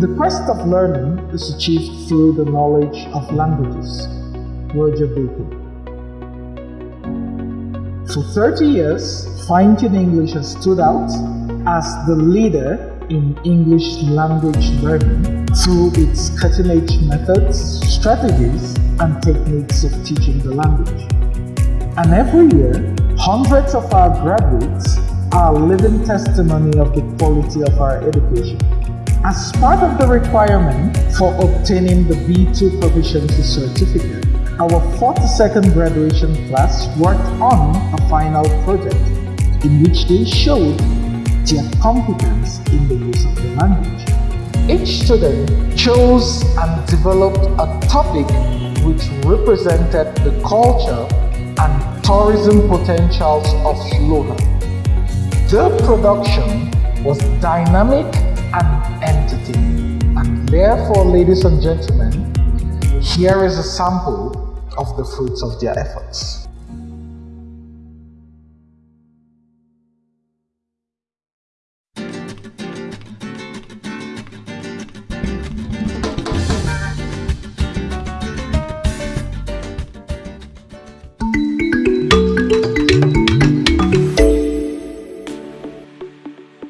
The quest of learning is achieved through the knowledge of languages. Roger Bacon. For 30 years, Fine-Tune English has stood out as the leader in English language learning through its cutting-edge methods, strategies, and techniques of teaching the language. And every year, hundreds of our graduates are living testimony of the quality of our education. As part of the requirement for obtaining the B2 Proficiency Certificate, our 42nd graduation class worked on a final project in which they showed their competence in the use of the language. Each student chose and developed a topic which represented the culture and tourism potentials of Luna. The production was dynamic and entertaining. And therefore, ladies and gentlemen, here is a sample of the fruits of their efforts.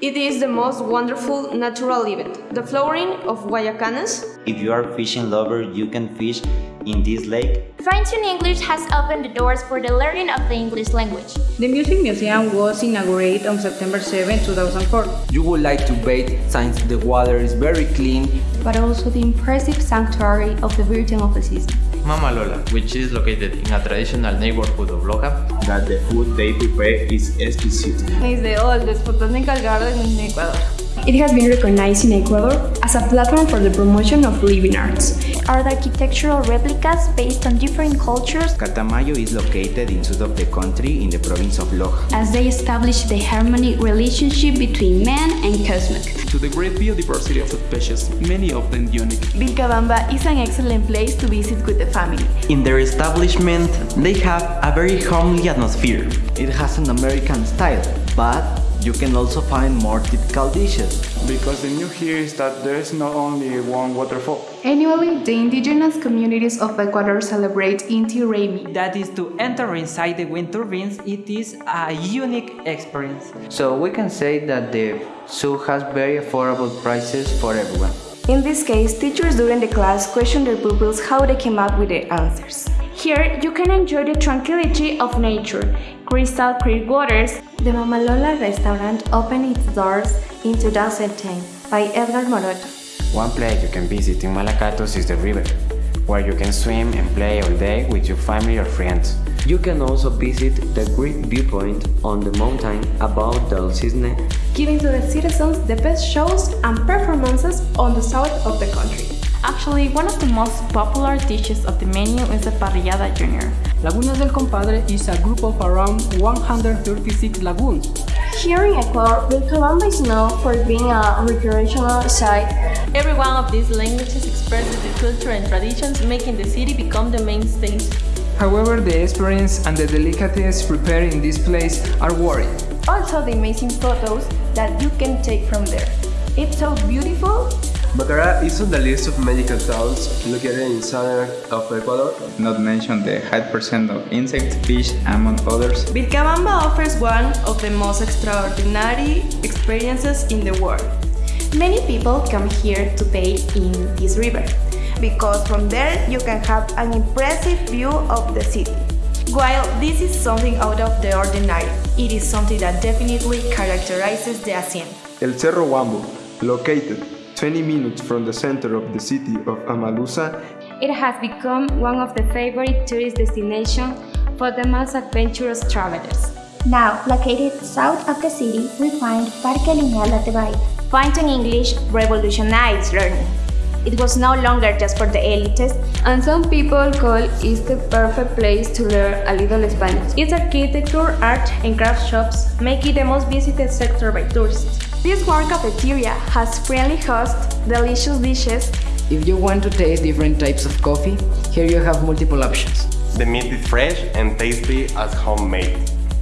It is the most wonderful natural event, the flowering of Guayacanes. If you are a fishing lover, you can fish in this lake. Fine-Tune English has opened the doors for the learning of the English language. The Music Museum was inaugurated on September 7, 2004. You would like to bathe since the water is very clean, but also the impressive sanctuary of the Virgin of the Seas. Mama Lola, which is located in a traditional neighborhood of Loja, that the food they prepare is exquisite. It's the oldest botanical garden in Ecuador. It has been recognized in Ecuador as a platform for the promotion of living arts. Art architectural replicas based on different cultures. Catamayo is located in the south of the country in the province of Loja. As they establish the harmonic relationship between man and cosmic. To the great biodiversity of the species, many of them unique. Vilcabamba is an excellent place to visit with the family. In their establishment, they have a very homely atmosphere. It has an American style, but you can also find more typical dishes. Because the new here is that there is not only one waterfall. Annually, the indigenous communities of Ecuador celebrate Inti Raymi. That is to enter inside the wind turbines, it is a unique experience. So we can say that the zoo has very affordable prices for everyone. In this case, teachers during the class question their pupils how they came up with the answers. Here, you can enjoy the tranquility of nature, crystal clear waters. The Mamalola restaurant opened its doors in 2010 by Edgar Moroto. One place you can visit in Malacatos is the river, where you can swim and play all day with your family or friends. You can also visit the great viewpoint on the mountain above Del Cisne, giving to the citizens the best shows and performances on the south of the country. Actually, one of the most popular dishes of the menu is the parrillada junior. Lagunas del Compadre is a group of around 136 lagoons. Here in Ecuador, Vilcabamba is known for being a recreational site. Every one of these languages expresses the culture and traditions, making the city become the main stage. However, the experience and the delicacies prepared in this place are worried. Also the amazing photos that you can take from there. It's so beautiful Macará is on the list of magical towns located in southern of Ecuador. Not mention the high percent of insects, fish, among others. Vilcabamba offers one of the most extraordinary experiences in the world. Many people come here to bathe in this river, because from there you can have an impressive view of the city. While this is something out of the ordinary, it is something that definitely characterizes the hacienda. El Cerro Wambo, located 20 minutes from the center of the city of Amaluza, it has become one of the favorite tourist destinations for the most adventurous travelers. Now, located south of the city, we find Parque Lineal La Tebaida. Fine-Tune English revolutionized learning. It was no longer just for the elites, and some people call it the perfect place to learn a little Spanish. Its architecture, art, and craft shops make it the most visited sector by tourists. This warm cafeteria has friendly hosts, delicious dishes. If you want to taste different types of coffee, here you have multiple options. The meat is fresh and tasty as homemade.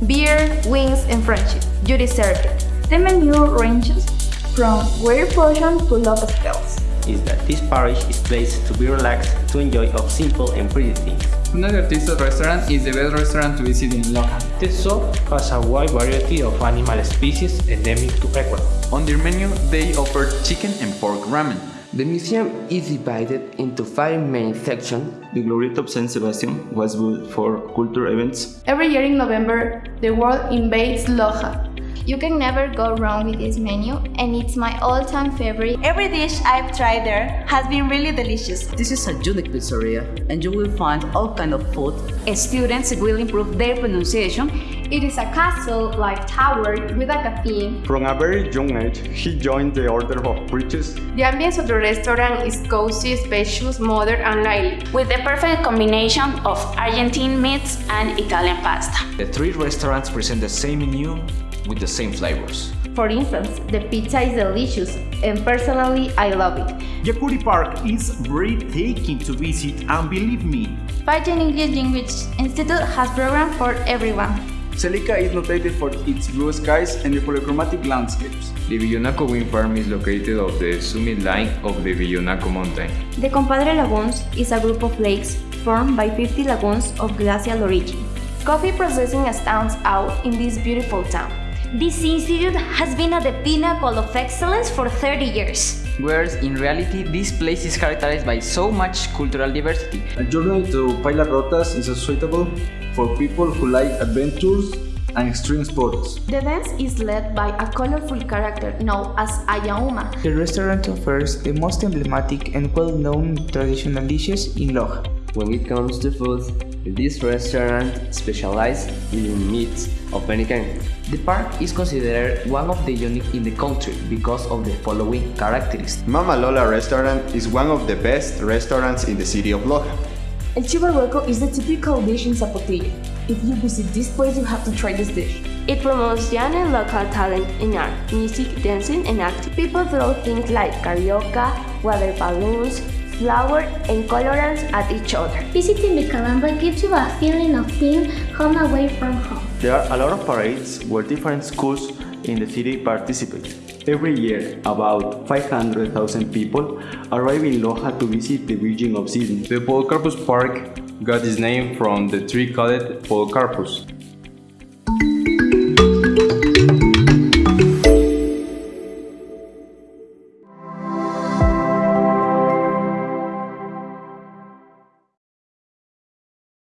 Beer, wings, and friendship. You deserve it. The menu ranges From weird potion to love spells. Is that this parish is placed to be relaxed, to enjoy of simple and pretty things. Another Tiso restaurant is the best restaurant to visit in Loja. shop has a wide variety of animal species endemic to Ecuador. On their menu, they offer chicken and pork ramen. The museum is divided into five main sections. The Glorieta of San Sebastian was built for cultural events. Every year in November, the world invades Loja. You can never go wrong with this menu, and it's my all-time favorite. Every dish I've tried there has been really delicious. This is a unique pizzeria, and you will find all kind of food. Students will improve their pronunciation. It is a castle-like tower with a cafe. From a very young age, he joined the Order of Preachers. The ambience of the restaurant is cozy, spacious, modern, and lively, with the perfect combination of Argentine meats and Italian pasta. The three restaurants present the same menu with the same flavors. For instance, the pizza is delicious, and personally, I love it. Yacuri Park is breathtaking to visit, and believe me, Fine-Tune English Language Institute has programs for everyone. Celica is noted for its blue skies and the polychromatic landscapes. The Villonaco wind farm is located on the summit line of the Villonaco mountain. The Compadre Lagoons is a group of lakes formed by 50 lagoons of glacial origin. Coffee processing stands out in this beautiful town. This institute has been at the pinnacle of excellence for 30 years. Whereas in reality, this place is characterized by so much cultural diversity. A journey to Paila Rotas is suitable for people who like adventures and extreme sports. The dance is led by a colorful character known as Ayauma. The restaurant offers the most emblematic and well-known traditional dishes in Loja. When it comes to food, this restaurant specializes in meats of any kind. The park is considered one of the unique in the country because of the following characteristics. Mama Lola restaurant is one of the best restaurants in the city of Loja. El chivo hueco is the typical dish in Zapotillo. If you visit this place, you have to try this dish. It promotes young and local talent in art, music, dancing, and acting. People throw things like carioca, water balloons, flour, and colorants at each other. Visiting the Calamba gives you a feeling of being home away from home. There are a lot of parades where different schools in the city participate. Every year, about 500,000 people arrive in Loja to visit the Virgin of Cisne. The Podocarpus Park got its name from the tree called Podocarpus.